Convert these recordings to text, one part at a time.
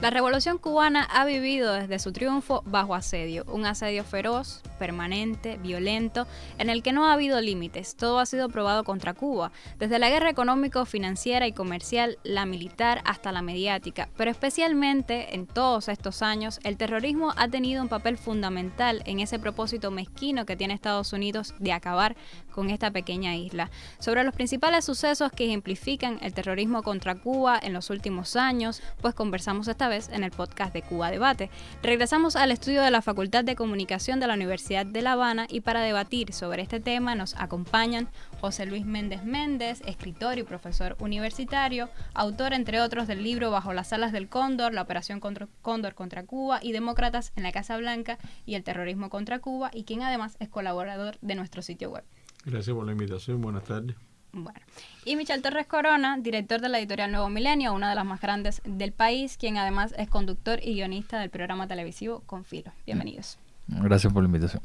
La revolución cubana ha vivido desde su triunfo bajo asedio, un asedio feroz, permanente, violento, en el que no ha habido límites, todo ha sido probado contra Cuba, desde la guerra económico, financiera y comercial, la militar hasta la mediática, pero especialmente en todos estos años, el terrorismo ha tenido un papel fundamental en ese propósito mezquino que tiene Estados Unidos de acabar con esta pequeña isla. Sobre los principales sucesos que ejemplifican el terrorismo contra Cuba en los últimos años, pues conversamos esta vez en el podcast de Cuba Debate. Regresamos al estudio de la Facultad de Comunicación de la Universidad de La Habana y para debatir sobre este tema nos acompañan José Luis Méndez Méndez, escritor y profesor universitario, autor entre otros del libro Bajo las alas del Cóndor, la operación Cóndor contra Cuba y Demócratas en la Casa Blanca y el terrorismo contra Cuba y quien además es colaborador de nuestro sitio web. Gracias por la invitación, buenas tardes. Bueno, y Michel Torres Corona, director de la editorial Nuevo Milenio, una de las más grandes del país, quien además es conductor y guionista del programa televisivo Confilo. Bienvenidos. Gracias por la invitación.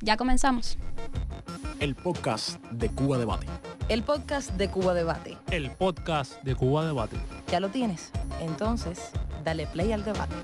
Ya comenzamos. El podcast de Cuba Debate. El podcast de Cuba Debate. El podcast de Cuba Debate. ¿Ya lo tienes? Entonces, dale play al debate.